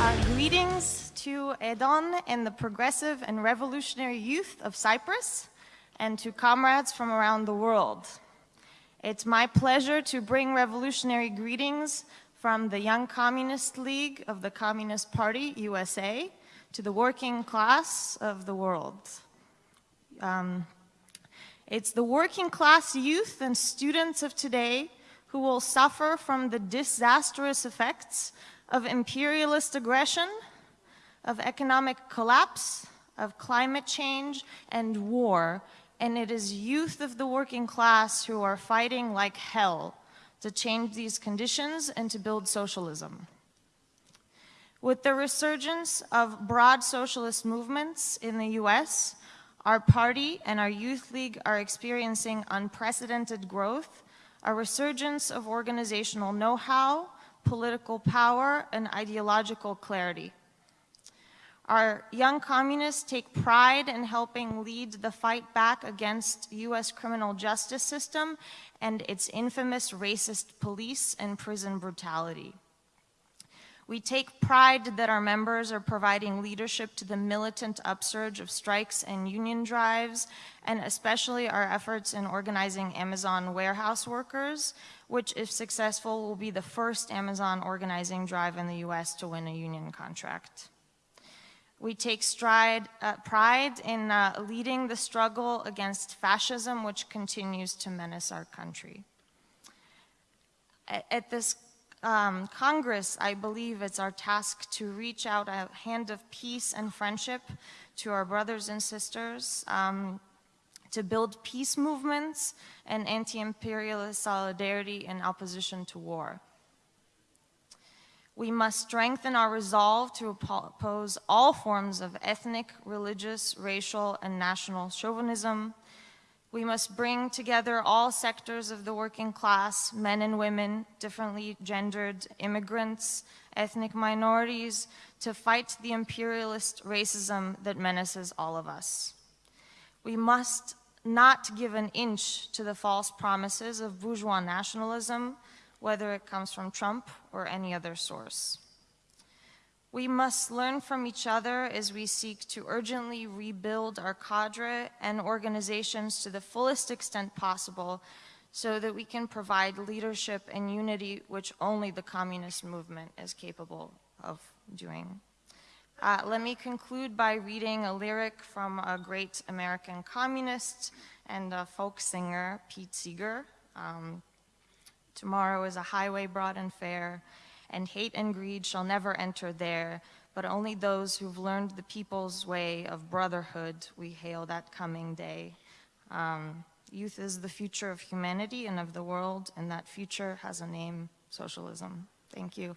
Uh, greetings to Edon and the progressive and revolutionary youth of Cyprus and to comrades from around the world. It's my pleasure to bring revolutionary greetings from the Young Communist League of the Communist Party, USA, to the working class of the world. Um, it's the working class youth and students of today who will suffer from the disastrous effects of imperialist aggression, of economic collapse, of climate change, and war. And it is youth of the working class who are fighting like hell to change these conditions and to build socialism. With the resurgence of broad socialist movements in the US, our party and our youth league are experiencing unprecedented growth, a resurgence of organizational know-how, political power, and ideological clarity. Our young communists take pride in helping lead the fight back against US criminal justice system and its infamous racist police and prison brutality. We take pride that our members are providing leadership to the militant upsurge of strikes and union drives, and especially our efforts in organizing Amazon warehouse workers, which if successful will be the first Amazon organizing drive in the US to win a union contract. We take stride, uh, pride in uh, leading the struggle against fascism, which continues to menace our country. At, at this um, Congress, I believe it's our task to reach out a hand of peace and friendship to our brothers and sisters, um, to build peace movements and anti-imperialist solidarity in opposition to war. We must strengthen our resolve to oppose all forms of ethnic, religious, racial, and national chauvinism. We must bring together all sectors of the working class, men and women, differently gendered immigrants, ethnic minorities, to fight the imperialist racism that menaces all of us. We must not give an inch to the false promises of bourgeois nationalism, whether it comes from Trump or any other source. We must learn from each other as we seek to urgently rebuild our cadre and organizations to the fullest extent possible so that we can provide leadership and unity which only the communist movement is capable of doing. Uh, let me conclude by reading a lyric from a great American communist and folk singer, Pete Seeger. Um, Tomorrow is a highway broad and fair, and hate and greed shall never enter there, but only those who've learned the people's way of brotherhood, we hail that coming day. Um, youth is the future of humanity and of the world, and that future has a name, socialism. Thank you.